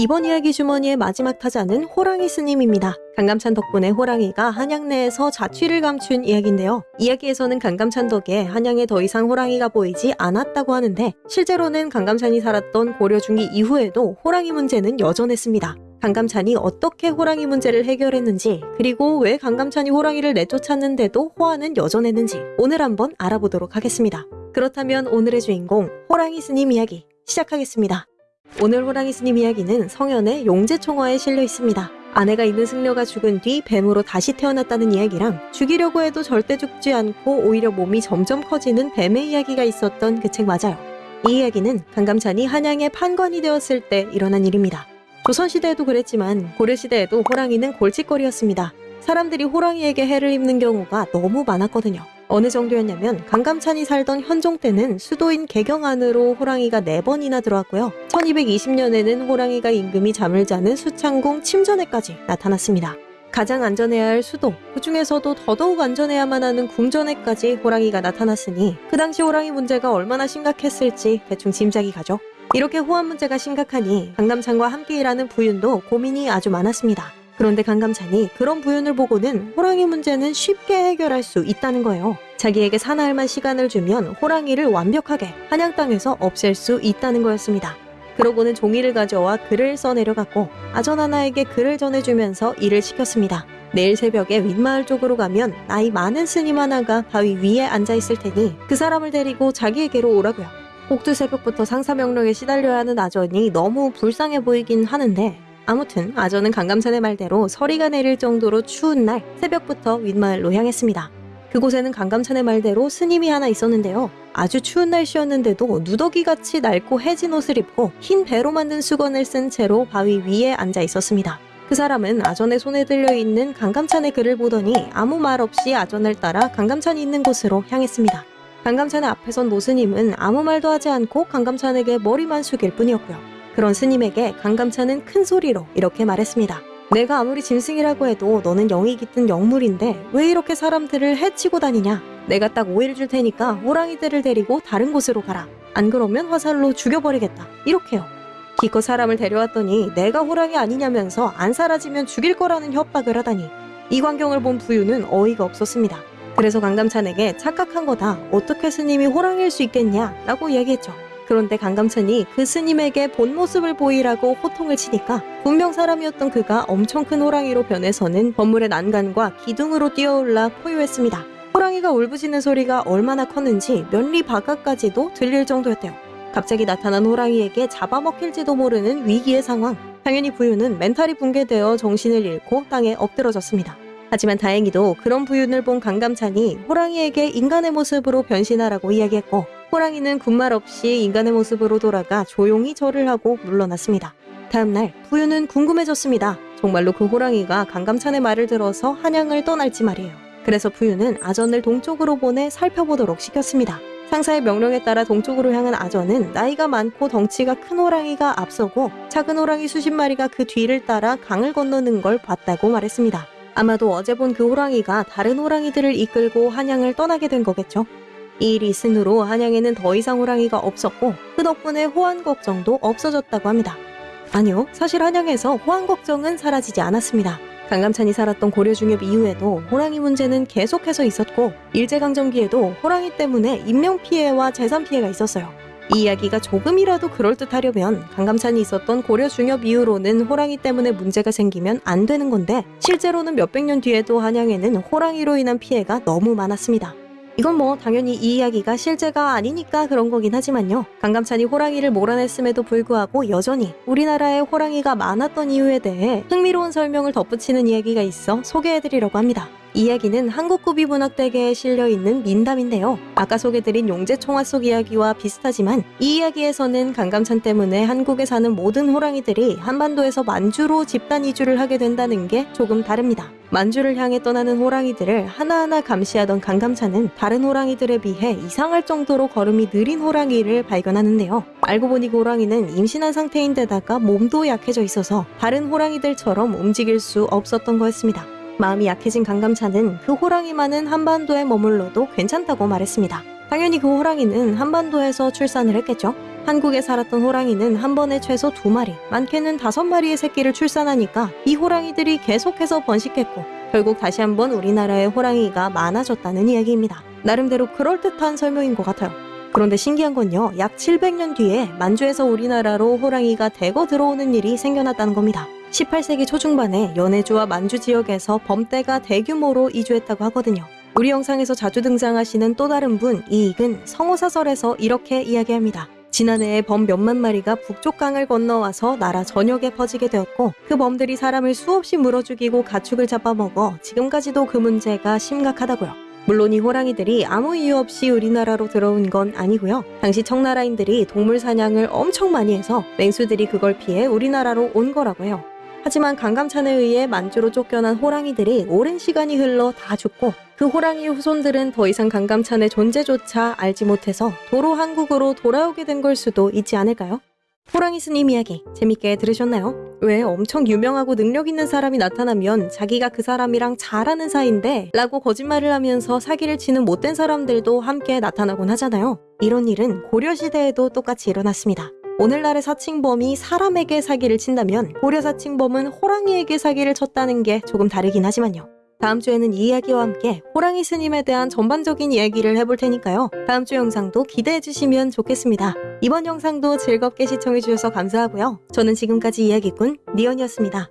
이번 이야기 주머니의 마지막 타자는 호랑이 스님입니다. 강감찬 덕분에 호랑이가 한양 내에서 자취를 감춘 이야기인데요. 이야기에서는 강감찬 덕에 한양에 더 이상 호랑이가 보이지 않았다고 하는데 실제로는 강감찬이 살았던 고려 중기 이후에도 호랑이 문제는 여전했습니다. 강감찬이 어떻게 호랑이 문제를 해결했는지 그리고 왜 강감찬이 호랑이를 내쫓았는데도 호화는 여전했는지 오늘 한번 알아보도록 하겠습니다. 그렇다면 오늘의 주인공 호랑이 스님 이야기 시작하겠습니다. 오늘 호랑이 스님 이야기는 성현의 용제총화에 실려 있습니다. 아내가 있는 승려가 죽은 뒤 뱀으로 다시 태어났다는 이야기랑 죽이려고 해도 절대 죽지 않고 오히려 몸이 점점 커지는 뱀의 이야기가 있었던 그 책 맞아요. 이 이야기는 강감찬이 한양의 판관이 되었을 때 일어난 일입니다. 조선시대에도 그랬지만 고려시대에도 호랑이는 골칫거리였습니다. 사람들이 호랑이에게 해를 입는 경우가 너무 많았거든요. 어느 정도였냐면 강감찬이 살던 현종 때는 수도인 개경 안으로 호랑이가 4번이나 들어왔고요. 1220년에는 호랑이가 임금이 잠을 자는 수창궁 침전에까지 나타났습니다. 가장 안전해야 할 수도, 그 중에서도 더더욱 안전해야만 하는 궁전에까지 호랑이가 나타났으니 그 당시 호랑이 문제가 얼마나 심각했을지 대충 짐작이 가죠. 이렇게 호환 문제가 심각하니 강감찬과 함께 일하는 부윤도 고민이 아주 많았습니다. 그런데 강감찬이 그런 부윤을 보고는 호랑이 문제는 쉽게 해결할 수 있다는 거예요. 자기에게 사나흘만 시간을 주면 호랑이를 완벽하게 한양 땅에서 없앨 수 있다는 거였습니다. 그러고는 종이를 가져와 글을 써내려갔고 아전 하나에게 글을 전해주면서 일을 시켰습니다. 내일 새벽에 윗마을 쪽으로 가면 나이 많은 스님 하나가 바위 위에 앉아 있을 테니 그 사람을 데리고 자기에게로 오라고요. 꼭두 새벽부터 상사 명령에 시달려야 하는 아전이 너무 불쌍해 보이긴 하는데 아무튼 아전은 강감찬의 말대로 서리가 내릴 정도로 추운 날 새벽부터 윗마을로 향했습니다. 그곳에는 강감찬의 말대로 스님이 하나 있었는데요. 아주 추운 날씨였는데도 누더기같이 낡고 해진 옷을 입고 흰 배로 만든 수건을 쓴 채로 바위 위에 앉아 있었습니다. 그 사람은 아전의 손에 들려 있는 강감찬의 글을 보더니 아무 말 없이 아전을 따라 강감찬이 있는 곳으로 향했습니다. 강감찬의 앞에 선 노스님은 아무 말도 하지 않고 강감찬에게 머리만 숙일 뿐이었고요. 그런 스님에게 강감찬은 큰 소리로 이렇게 말했습니다. 내가 아무리 짐승이라고 해도 너는 영이 깃든 영물인데 왜 이렇게 사람들을 해치고 다니냐? 내가 딱 5일 줄 테니까 호랑이들을 데리고 다른 곳으로 가라. 안 그러면 화살로 죽여버리겠다. 이렇게요. 기껏 사람을 데려왔더니 내가 호랑이 아니냐면서 안 사라지면 죽일 거라는 협박을 하다니 이 광경을 본 부유는 어이가 없었습니다. 그래서 강감찬에게 착각한 거다. 어떻게 스님이 호랑이일 수 있겠냐? 라고 이야기했죠. 그런데 강감찬이 그 스님에게 본 모습을 보이라고 호통을 치니까 분명 사람이었던 그가 엄청 큰 호랑이로 변해서는 건물의 난간과 기둥으로 뛰어올라 포효했습니다. 호랑이가 울부짖는 소리가 얼마나 컸는지 면리 바깥까지도 들릴 정도였대요. 갑자기 나타난 호랑이에게 잡아먹힐지도 모르는 위기의 상황. 당연히 부유는 멘탈이 붕괴되어 정신을 잃고 땅에 엎드러졌습니다. 하지만 다행히도 그런 부윤을 본 강감찬이 호랑이에게 인간의 모습으로 변신하라고 이야기했고 호랑이는 군말 없이 인간의 모습으로 돌아가 조용히 절을 하고 물러났습니다. 다음날 부유는 궁금해졌습니다. 정말로 그 호랑이가 강감찬의 말을 들어서 한양을 떠날지 말이에요. 그래서 부유는 아전을 동쪽으로 보내 살펴보도록 시켰습니다. 상사의 명령에 따라 동쪽으로 향한 아전은 나이가 많고 덩치가 큰 호랑이가 앞서고 작은 호랑이 수십 마리가 그 뒤를 따라 강을 건너는 걸 봤다고 말했습니다. 아마도 어제 본 그 호랑이가 다른 호랑이들을 이끌고 한양을 떠나게 된 거겠죠. 이 후로 한양에는 더 이상 호랑이가 없었고 그 덕분에 호환 걱정도 없어졌다고 합니다. 아니요, 사실 한양에서 호환 걱정은 사라지지 않았습니다. 강감찬이 살았던 고려 중엽 이후에도 호랑이 문제는 계속해서 있었고 일제강점기에도 호랑이 때문에 인명피해와 재산 피해가 있었어요. 이 이야기가 조금이라도 그럴듯하려면 강감찬이 있었던 고려 중엽 이후로는 호랑이 때문에 문제가 생기면 안 되는 건데 실제로는 몇백 년 뒤에도 한양에는 호랑이로 인한 피해가 너무 많았습니다. 이건 뭐 당연히 이 이야기가 실제가 아니니까 그런 거긴 하지만요. 강감찬이 호랑이를 몰아냈음에도 불구하고 여전히 우리나라에 호랑이가 많았던 이유에 대해 흥미로운 설명을 덧붙이는 이야기가 있어 소개해드리려고 합니다. 이야기는 한국구비문학대계에 실려있는 민담인데요. 아까 소개드린 용제총화 속 이야기와 비슷하지만 이 이야기에서는 강감찬 때문에 한국에 사는 모든 호랑이들이 한반도에서 만주로 집단 이주를 하게 된다는 게 조금 다릅니다. 만주를 향해 떠나는 호랑이들을 하나하나 감시하던 강감찬은 다른 호랑이들에 비해 이상할 정도로 걸음이 느린 호랑이를 발견하는데요. 알고 보니 그 호랑이는 임신한 상태인데다가 몸도 약해져 있어서 다른 호랑이들처럼 움직일 수 없었던 거였습니다. 마음이 약해진 강감찬은 그 호랑이 많은 한반도에 머물러도 괜찮다고 말했습니다. 당연히 그 호랑이는 한반도에서 출산을 했겠죠. 한국에 살았던 호랑이는 한 번에 최소 두 마리, 많게는 다섯 마리의 새끼를 출산하니까 이 호랑이들이 계속해서 번식했고 결국 다시 한번 우리나라의 호랑이가 많아졌다는 이야기입니다. 나름대로 그럴듯한 설명인 것 같아요. 그런데 신기한 건요, 약 700년 뒤에 만주에서 우리나라로 호랑이가 대거 들어오는 일이 생겨났다는 겁니다. 18세기 초중반에 연해주와 만주 지역에서 범대가 대규모로 이주했다고 하거든요. 우리 영상에서 자주 등장하시는 또 다른 분 이익은 성호사설에서 이렇게 이야기합니다. 지난해에 범 몇만 마리가 북쪽 강을 건너와서 나라 전역에 퍼지게 되었고 그 범들이 사람을 수없이 물어 죽이고 가축을 잡아먹어 지금까지도 그 문제가 심각하다고요. 물론 이 호랑이들이 아무 이유 없이 우리나라로 들어온 건 아니고요. 당시 청나라인들이 동물 사냥을 엄청 많이 해서 맹수들이 그걸 피해 우리나라로 온 거라고 해요. 하지만 강감찬에 의해 만주로 쫓겨난 호랑이들이 오랜 시간이 흘러 다 죽고 그 호랑이 후손들은 더 이상 강감찬의 존재조차 알지 못해서 도로 한국으로 돌아오게 된 걸 수도 있지 않을까요? 호랑이 스님 이야기 재밌게 들으셨나요? 왜 엄청 유명하고 능력 있는 사람이 나타나면 자기가 그 사람이랑 잘하는 사이인데 라고 거짓말을 하면서 사기를 치는 못된 사람들도 함께 나타나곤 하잖아요. 이런 일은 고려시대에도 똑같이 일어났습니다. 오늘날의 사칭범이 사람에게 사기를 친다면 고려 사칭범은 호랑이에게 사기를 쳤다는 게 조금 다르긴 하지만요. 다음 주에는 이 이야기와 함께 호랑이 스님에 대한 전반적인 이야기를 해볼 테니까요. 다음 주 영상도 기대해 주시면 좋겠습니다. 이번 영상도 즐겁게 시청해 주셔서 감사하고요. 저는 지금까지 이야기꾼 니언이었습니다.